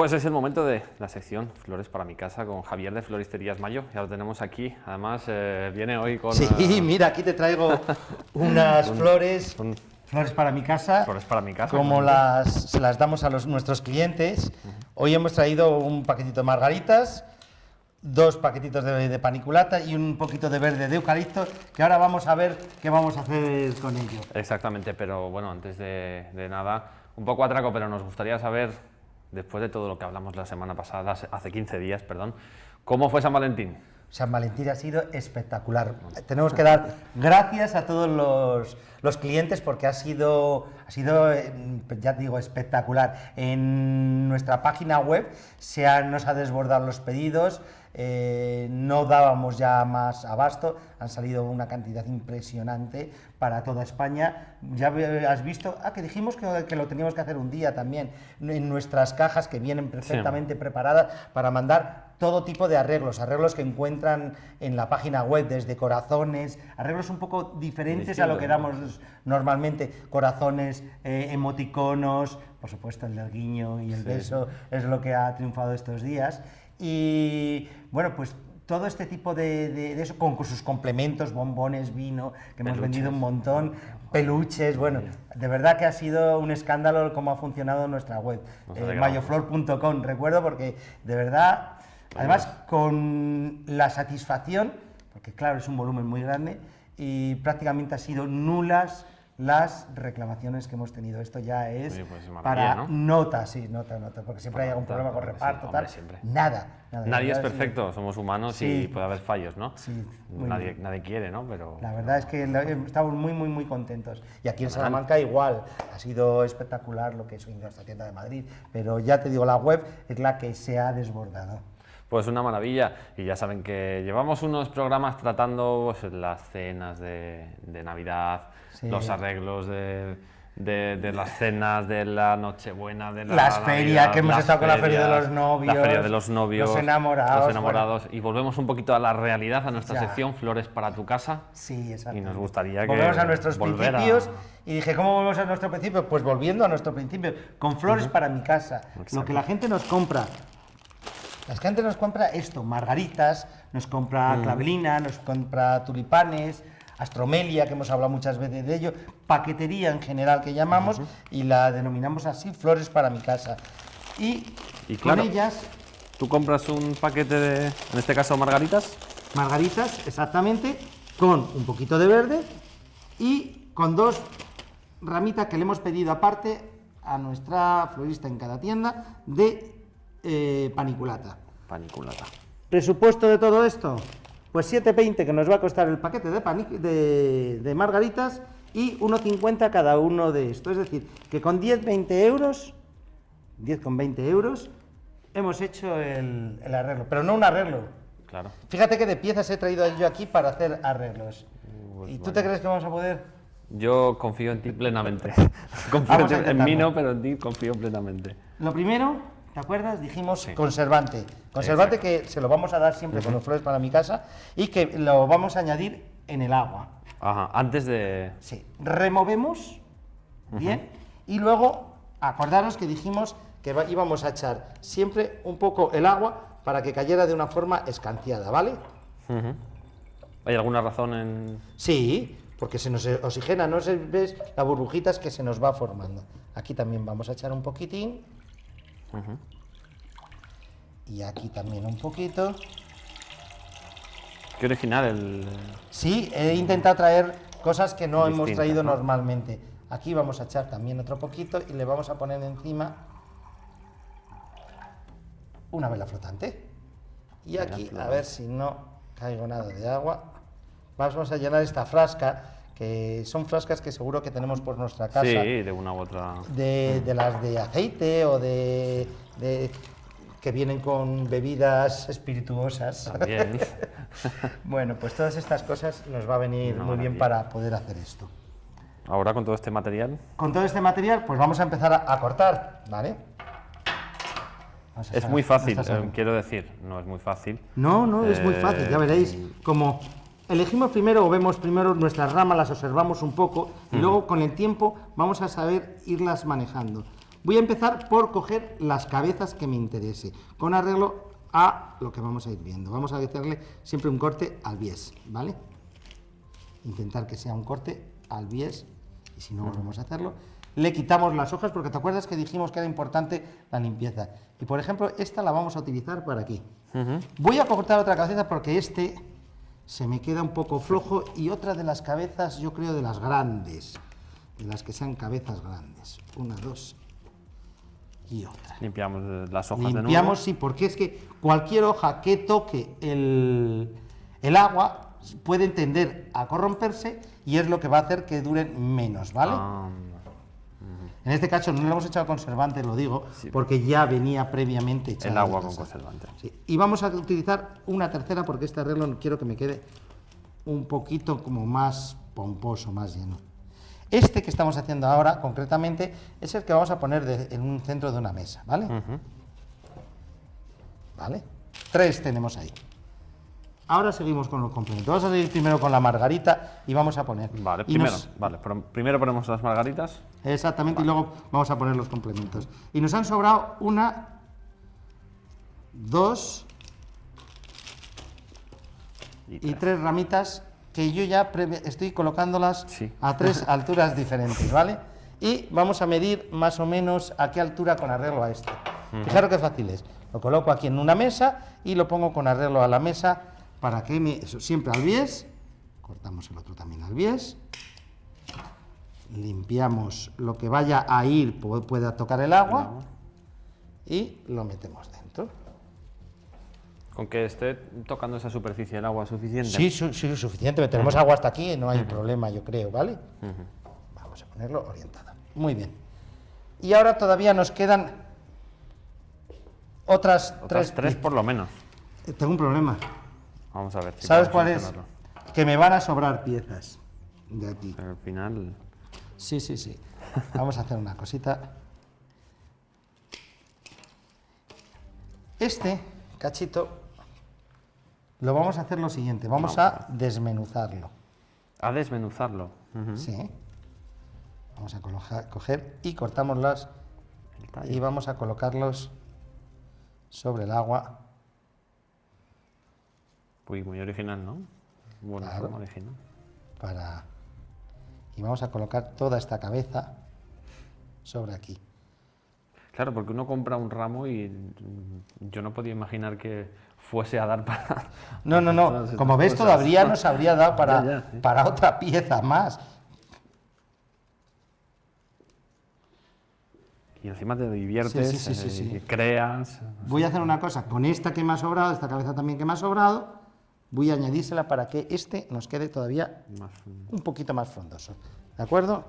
Pues es el momento de la sección Flores para mi casa con Javier de Floristerías Mayo. Ya lo tenemos aquí. Además, eh, viene hoy con... Sí, eh, mira, aquí te traigo unas un- flores, un- flores para mi casa, Flores para mi casa. como las, se las damos a los, nuestros clientes. Hoy hemos traído un paquetito de margaritas, dos paquetitos de, de paniculata y un poquito de verde de eucalipto, que ahora vamos a ver qué vamos a hacer con ello. Exactamente, pero bueno, antes de, de nada, un poco atraco, pero nos gustaría saber, después de todo lo que hablamos la semana pasada, hace- hace 15 días, perdón, ¿cómo fue San Valentín? San Valentín ha sido espectacular. Tenemos que dar gracias a todos los, los clientes porque ha sido, ha sido, eh, ya digo, espectacular. En nuestra página web se han- nos ha desbordado los pedidos, eh, no dábamos ya más abasto, han salido una cantidad impresionante para toda España. Ya has visto, ah, que dijimos que, que lo teníamos que hacer un día también, en nuestras cajas que vienen perfectamente preparadas para mandar todo tipo de arreglos, arreglos que encuentran en la página web, desde corazones, arreglos un poco diferentes a lo que damos normalmente, corazones, eh, emoticonos, por supuesto el del guiño y el Sí. beso es lo que ha triunfado estos días. Y bueno, pues todo este tipo de, de- de eso, con, sus complementos, bombones, vino, que hemos vendido un montón, peluches, bueno, de verdad que ha sido un escándalo cómo ha funcionado nuestra web, eh, mayoflor.com, recuerdo, porque de verdad, además. con la satisfacción, porque claro, es un volumen muy grande, y prácticamente ha sido nulas las reclamaciones que hemos tenido. Esto ya es Oye, pues, para ¿no? nota, sí, nota, nota, porque siempre hay algún nota, problema con sí, reparto, hombre, tal. Nada, nada. Nadie es sí. perfecto, somos humanos Sí. y puede haber fallos, ¿no? Sí, nadie, nadie quiere, ¿no? Pero La verdad es que la- estamos muy, muy, muy contentos. Y aquí en Salamanca igual, ha sido espectacular lo que es nuestra tienda de Madrid, pero ya te digo, la web es la que se ha desbordado. Pues una maravilla. Y ya saben que llevamos unos programas tratando pues, las cenas de, de Navidad, Sí. los arreglos de, de- de las cenas de la Nochebuena, de la Las ferias, que hemos estado con la feria de los novios, La feria de los novios. los enamorados, los enamorados. Y volvemos un poquito a la realidad, a nuestra Ya. sección Flores para tu casa. Sí, exacto. Y nos gustaría que Volvemos a nuestros a- principios y dije, ¿cómo volvemos a nuestro principio? Pues volviendo a nuestro principio, con flores para mi casa. Lo que la gente nos compra. La gente nos compra esto, margaritas, nos compra clavelina, nos compra tulipanes, astromelia, que hemos hablado muchas veces de ello, paquetería en general que llamamos y la denominamos así, flores para mi casa. Y, Y claro. con ellas, Tú compras un paquete de, en este caso, margaritas. margaritas, exactamente, con un poquito de verde y con dos ramitas que le hemos pedido aparte a nuestra florista en cada tienda de eh, paniculata. Paniculata. Presupuesto de todo esto, pues 7,20 que nos va a costar el paquete de, de, de margaritas y 1,50 cada uno de estos. Es decir, que con 10-20 euros, 10,20 euros, hemos hecho el, el arreglo. Pero no un arreglo, Claro. Fíjate que de piezas he traído yo aquí para hacer arreglos. Pues ¿Y tú te crees que vamos a poder? Yo confío en ti plenamente. confío en, mí no, pero en ti confío plenamente. Lo primero, ¿te acuerdas? Dijimos Sí. conservante. Conservante que se lo vamos a dar siempre con los flores para mi casa y que lo vamos a añadir en el agua. Ajá, antes de... Sí. Removemos bien y luego acordaros que dijimos que íbamos a echar siempre un poco el agua para que cayera de una forma escanciada, ¿vale? ¿Hay alguna razón en...? Sí, porque se nos oxigena, no se ves las burbujitas que se nos va formando. Aquí también vamos a echar un poquitín. Y aquí también un poquito. Qué original el... Sí, he intentado traer cosas que no hemos traído ¿no? normalmente. Aquí vamos a echar también otro poquito y le vamos a poner encima una vela flotante. Y aquí, a ver si no caigo nada de agua, vamos a llenar esta frasca, que son frascas que seguro que tenemos por nuestra casa. Sí, de una u otra... de, de las de aceite o de, de- que vienen con bebidas espirituosas. También. bueno, pues todas estas cosas nos va a venir Una muy bien para poder hacer esto. Ahora con todo este material... Con todo este material, pues vamos a empezar a, a cortar, ¿vale? A Es muy fácil, eh, quiero decir, no es muy fácil. No, no, es muy fácil, ya Eh, veréis. Como elegimos primero o vemos primero nuestras ramas, las observamos un poco y luego con el tiempo vamos a saber irlas manejando. Voy a empezar por coger las cabezas que me interese, con arreglo a lo que vamos a ir viendo. Vamos a hacerle siempre un corte al bies, ¿vale? Intentar que sea un corte al bies, y si no volvemos a hacerlo. Le quitamos las hojas, porque te acuerdas que dijimos que era importante la limpieza. Y por ejemplo, esta la vamos a utilizar para aquí. Voy a cortar otra cabeza porque este se me queda un poco flojo y otra de las cabezas, yo creo, de las grandes, de las que sean cabezas grandes. Una, dos y otra. Limpiamos las hojas de nuevo. Limpiamos, sí, porque es que cualquier hoja que toque el, el agua puede tender a corromperse y es lo que va a hacer que duren menos, ¿vale? Ah, En este caso no le hemos echado conservante, lo digo, porque ya venía previamente echado el agua con conservante. Sí, Y vamos a utilizar una tercera porque este arreglo quiero que me quede un poquito como más pomposo, más lleno. Este que estamos haciendo ahora, concretamente, es el que vamos a poner de- en un centro de una mesa, ¿vale? ¿Vale? Tres tenemos ahí. Ahora seguimos con los complementos. Vamos a seguir primero con la margarita y vamos a poner. Vale, y primero, nos- vale, primero ponemos las margaritas. Exactamente, y luego vamos a poner los complementos. Y nos han sobrado una, dos Y y tres ramitas que yo ya estoy colocándolas Sí. a tres alturas diferentes, ¿vale? Y vamos a medir más o menos a qué altura con arreglo a esto. Fijaros qué fácil es. Lo coloco aquí en una mesa y lo pongo con arreglo a la mesa para que me, eso, siempre al bies. Cortamos el otro también al bies. Limpiamos lo que vaya a ir, pu- pueda tocar el agua. Y lo metemos dentro. Con que esté tocando esa superficie del agua suficiente. Sí, su- sí, suficiente. Tenemos agua hasta aquí y no hay problema, yo creo, ¿vale? Vamos a ponerlo orientado. Muy bien. Y ahora todavía nos quedan otras, Otras tres. tres por lo menos. Eh, Tengo un problema. Vamos a ver. si ¿Sabes cuál es? Que me van a sobrar piezas de aquí. Pero al final. Sí, sí, sí. Vamos a hacer una cosita. Este cachito lo vamos a hacer lo siguiente. Vamos a desmenuzarlo. A desmenuzarlo. Sí. Vamos a coloja- coger y cortamos las y vamos a colocarlos sobre el agua. Uy, muy original, ¿no? Buena Claro. forma original. para y vamos a colocar toda esta cabeza sobre aquí. Claro, porque uno compra un ramo y mm, yo no podía imaginar que fuese a dar para. No, no, no. Como ves, todavía nos habría dado para, Ya, ya, sí. para otra pieza más. Y encima te diviertes, Sí, eh, sí. creas. Voy a hacer una cosa. Con esta que me ha sobrado, esta cabeza también que me ha sobrado, voy a añadírsela para que este nos quede todavía Más, un poquito más frondoso. ¿De acuerdo?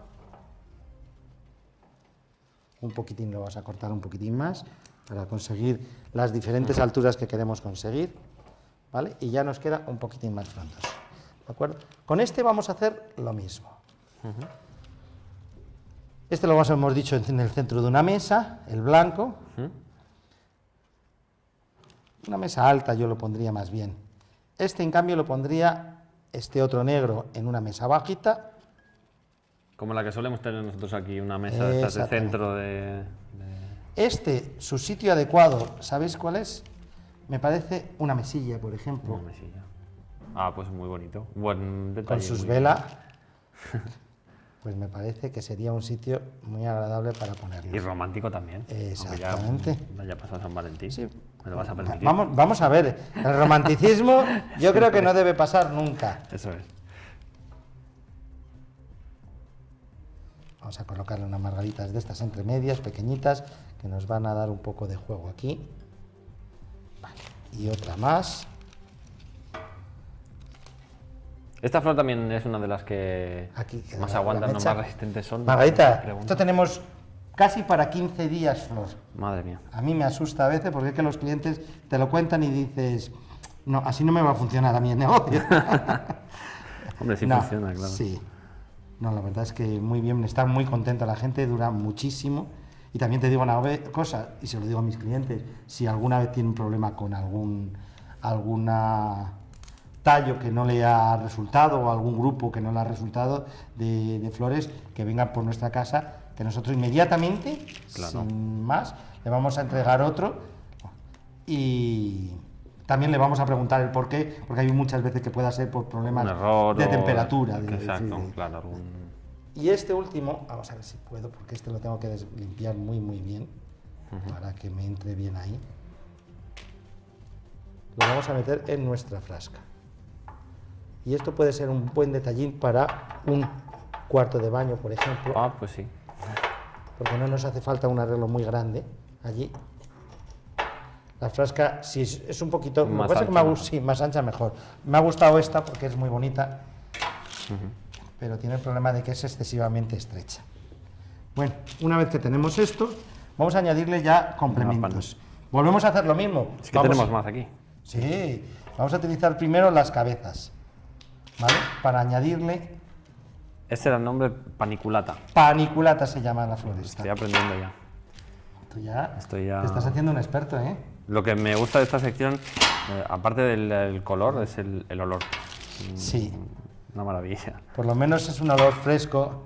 Un poquitín lo vas a cortar un poquitín más para conseguir las diferentes alturas que queremos conseguir. ¿Vale? Y ya nos queda un poquitín más frondoso. ¿De acuerdo? Con este vamos a hacer lo mismo. Este lo hemos dicho en el centro de una mesa, el blanco. Una mesa alta yo lo pondría más bien. Este, en cambio, lo pondría este otro negro en una mesa bajita. Como la que solemos tener nosotros aquí, una mesa de estas de Exactamente. centro de. de- Este, su sitio adecuado, ¿sabéis cuál es? Me parece una mesilla, por ejemplo, una mesilla. Ah, pues muy bonito. Buen detalle. con sus velas. Pues me parece que sería un sitio muy agradable para Y ponerlo. romántico también. aunque ya Exactamente. Vaya pasado San Valentín. Sí. Me lo vas a permitir. Vamos, vamos a ver, el romanticismo yo creo que no debe pasar nunca. Eso es. Vamos a colocarle unas margaritas de estas entre medias, pequeñitas, que nos van a dar un poco de juego aquí. Vale, Y otra más. Esta flor también es una de las que Aquí más aguantan, no más resistentes son. Margarita, esto tenemos casi para 15 días, Flor. Madre mía. A mí me asusta a veces porque es que los clientes te lo cuentan y dices, no, así no me va a funcionar a mí el negocio. Hombre, sí No, funciona, claro. Sí. No, la verdad es que muy bien, está muy contenta la gente, dura muchísimo. Y también te digo una cosa, y se lo digo a mis clientes, si alguna vez tienen un problema con algún alguna tallo que no le ha resultado o algún grupo que no le ha resultado de, de flores, que vengan por nuestra casa, que nosotros inmediatamente, Claro. sin más, le vamos a entregar otro y también le vamos a preguntar el por qué, porque hay muchas veces que pueda ser por problemas error de temperatura. de- Exacto, claro. algún- Y este último, vamos a ver si puedo, porque este lo tengo que limpiar muy muy bien para que me entre bien ahí. Lo vamos a meter en nuestra frasca. Y esto puede ser un buen detallín para un cuarto de baño, por ejemplo, Ah, pues sí. porque no nos hace falta un arreglo muy grande allí. La frasca, si es, es un poquito, Más pasa es que me ha ancha, sí, más ancha mejor. Me ha gustado esta porque es muy bonita, pero tiene el problema de que es excesivamente estrecha. Bueno, una vez que tenemos esto, vamos a añadirle ya complementos. Volvemos a hacer lo mismo. Es que Vamos- tenemos más aquí. Sí, vamos a utilizar primero las cabezas, ¿vale? Para añadirle Este era el nombre paniculata. paniculata se llama la floresta. Estoy aprendiendo ya. Tú ya, Estoy ya- te estás haciendo un experto, ¿eh? Lo que me gusta de esta sección, eh, aparte del, color, es el, el olor. Sí, Una maravilla. por lo menos es un olor fresco.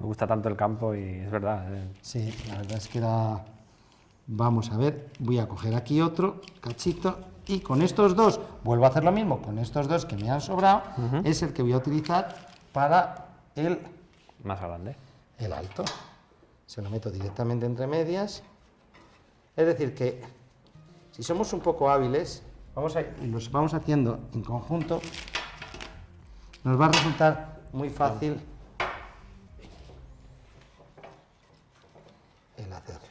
Me gusta tanto el campo y es verdad. eh, Sí, la verdad es que era... Vamos a ver, voy a coger aquí otro cachito y con estos dos, vuelvo a hacer lo mismo, con estos dos que me han sobrado, es el que voy a utilizar para el, más grande. el alto. Se lo meto directamente entre medias. Es decir, que si somos un poco hábiles, vamos a, y los vamos haciendo en conjunto, nos va a resultar muy fácil el hacerlo.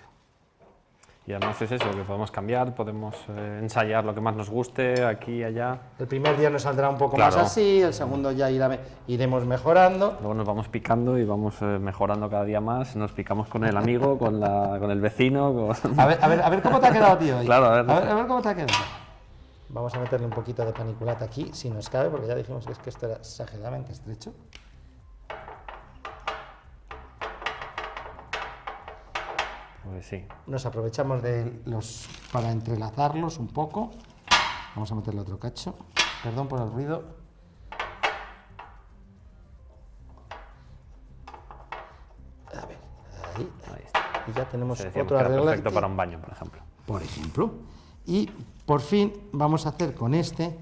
Y además es eso, que podemos cambiar, podemos eh, ensayar lo que más nos guste, aquí y allá. El primer día nos saldrá un poco Claro. más así, el segundo ya irá- iremos mejorando. Luego nos vamos picando y vamos eh, mejorando cada día más. Nos picamos con el amigo, con, la, con el vecino. con- A ver, a ver, a ver cómo te ha quedado, tío. Claro, a ver. A ver, a ver cómo te ha quedado. Vamos a meterle un poquito de paniculata aquí, si nos cabe, porque ya dijimos que, es que esto era exageradamente estrecho. Pues sí. Nos aprovechamos de los para entrelazarlos un poco. Vamos a meterle otro cacho. Perdón por el ruido. A ver, ahí. Ahí está. Y ya tenemos era arreglo. perfecto para un baño, por ejemplo. por ejemplo. Y por fin vamos a hacer con este,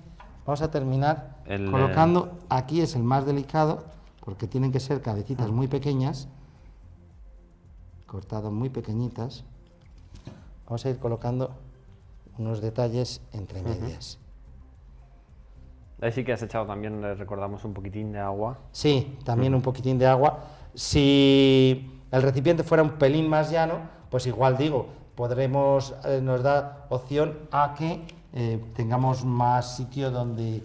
vamos a terminar El, colocando, aquí es el más delicado, porque tienen que ser cabecitas muy pequeñas, cortadas muy pequeñitas. Vamos a ir colocando unos detalles entre medias. Ahí sí que has echado también, le recordamos, un poquitín de agua. Sí, también un poquitín de agua. Si el recipiente fuera un pelín más llano, pues igual digo, podremos, eh, nos da opción a que eh, tengamos más sitio donde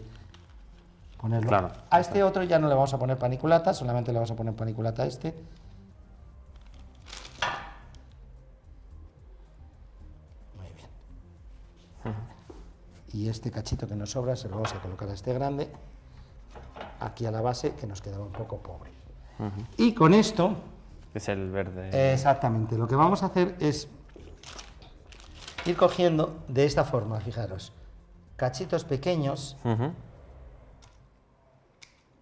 ponerlo. Claro, a este otro ya no le vamos a poner paniculata, solamente le vamos a poner paniculata a este. Y este cachito que nos sobra se lo vamos a colocar a este grande, aquí a la base, que nos quedaba un poco pobre. Y con esto, Es el verde. exactamente, lo que vamos a hacer es ir cogiendo de esta forma, fijaros, cachitos pequeños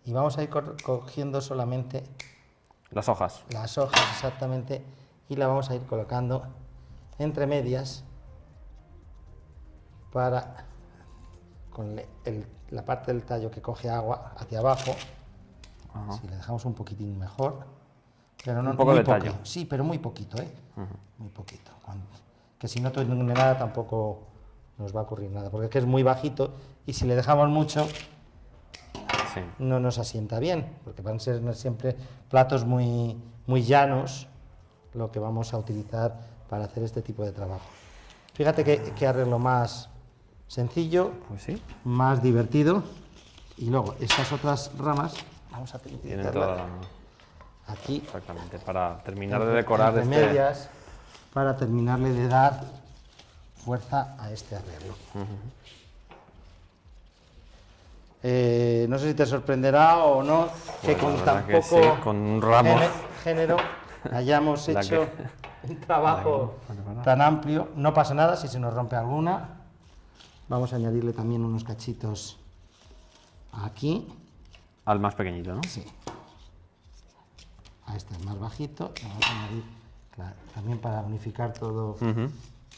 y vamos a ir co- cogiendo solamente Las hojas. las hojas exactamente y la vamos a ir colocando entre medias para con el- la parte del tallo que coge agua hacia abajo Ajá. si le dejamos un poquitín mejor pero no Un poco muy de poco. tallo. sí pero muy poquito eh muy poquito que si no tiene nada tampoco nos va a ocurrir nada porque es que es muy bajito y si le dejamos mucho Sí. no nos asienta bien, porque van a ser siempre platos muy, muy llanos lo que vamos a utilizar para hacer este tipo de trabajo. Fíjate que, que arreglo más sencillo, Pues sí. más divertido. Y luego estas otras ramas, vamos a aquí, Exactamente. Para terminar de decorar entre este. medias, para terminarle de dar fuerza a este arreglo. Eh, no sé si te sorprenderá o no que Bueno, con tan poco sí, con un ramo. género hayamos hecho un trabajo tan amplio. No pasa nada si se nos rompe alguna. Vamos a añadirle también unos cachitos aquí. Al más pequeñito, ¿no? Sí. a este más bajito, vamos a añadir claro, también para unificar todo,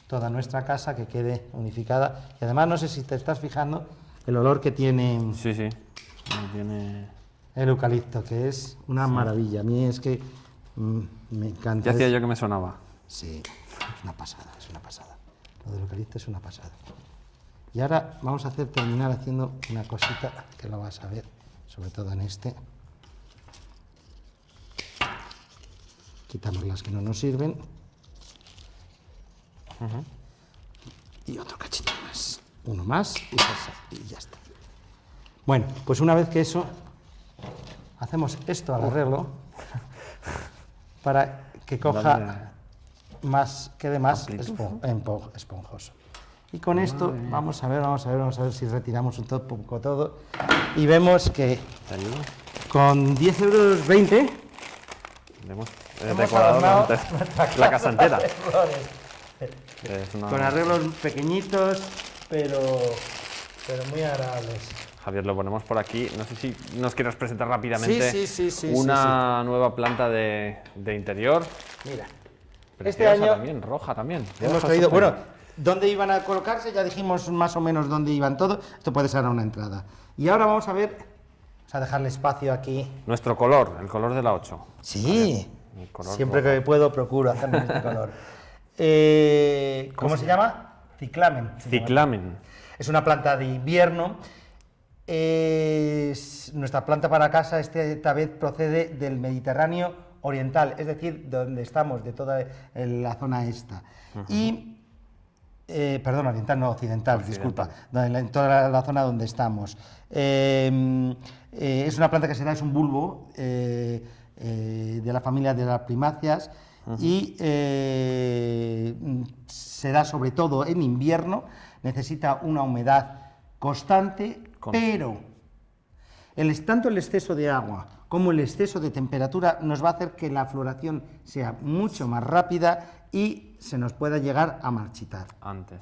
toda nuestra casa, que quede unificada. Y además, no sé si te estás fijando, el olor que tiene Sí, sí. Tiene... el eucalipto, que es una maravilla. A mí es que mm, me encanta. Ya hacía Es- yo que me sonaba. Sí, es una pasada, es una pasada. Lo del eucalipto es una pasada. Y ahora vamos a hacer terminar haciendo una cosita que lo vas a ver, sobre todo en este. Quitamos las que no nos sirven. Y otro cachito más. Uno más y ya está, y ya está. Bueno, pues una vez que eso, hacemos esto al arreglo para que coja más, quede más esponjoso. Y con esto vamos a ver, vamos a ver, vamos a ver si retiramos un poco todo y vemos que con 10 euros 20 Le hemos, he Hemos decorado la- casa entera. una- con arreglos pequeñitos, pero, pero muy agradables. Javier, lo ponemos por aquí. No sé si nos quieres presentar rápidamente Sí, sí, sí, una nueva planta de, de interior. Mira, este Preciosa año también, roja también. hemos traído, bueno, ¿dónde iban a colocarse? Ya dijimos más o menos dónde iban todo. Esto puede ser una entrada. Y ahora vamos a ver, vamos a dejarle espacio aquí. Nuestro color, el color de la 8. Sí, siempre que puedo procuro hacerme este color. Eh, ¿Cómo se llama? Ciclamen. se llama. Ciclamen. Es una planta de invierno. Es- nuestra planta para casa esta vez procede del Mediterráneo oriental, es decir, donde estamos, de toda la zona esta. Y, eh, perdón, oriental, no occidental, disculpa, en toda la, la zona donde estamos. Eh, eh, es una planta que se da, es un bulbo eh, de la familia de las primáceas y se da sobre todo en invierno, necesita una humedad constante, Con- pero el, tanto el exceso de agua como el exceso de temperatura nos va a hacer que la floración sea mucho más rápida y se nos pueda llegar a marchitar. Antes.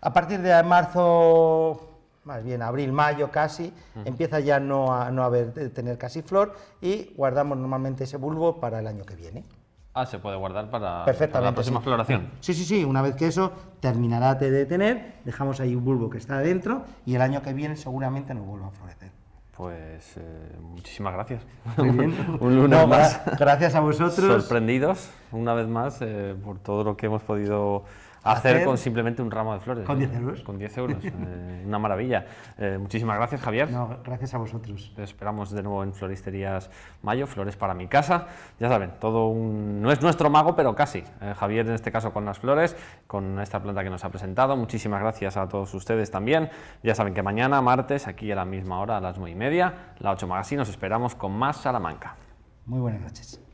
A partir de marzo, más bien abril, mayo casi, empieza ya no a no haber, de tener casi flor y guardamos normalmente ese bulbo para el año que viene. Ah, se puede guardar para, para la próxima sí. floración. Sí, sí, sí. Una vez que eso terminará de tener, dejamos ahí un bulbo que está adentro y el año que viene seguramente nos vuelva a florecer. Pues eh, muchísimas gracias. Muy bien. Un lunes No, más. gra- Gracias a vosotros. Sorprendidos, una vez más, eh, por todo lo que hemos podido hacer, Hacer con simplemente un ramo de flores. con ¿eh? 10 euros. Con 10 euros. eh, una maravilla. Eh, muchísimas gracias, Javier. No, gracias a vosotros. Te esperamos de nuevo en Floristerías Mayo, Flores para mi casa. Ya saben, todo un... no es nuestro mago, pero casi. Eh, Javier en este caso con las flores, con esta planta que nos ha presentado. Muchísimas gracias a todos ustedes también. Ya saben que mañana, martes, aquí a la misma hora, a las 9 y media, la 8 Magazine, nos esperamos con más Salamanca. Muy buenas noches.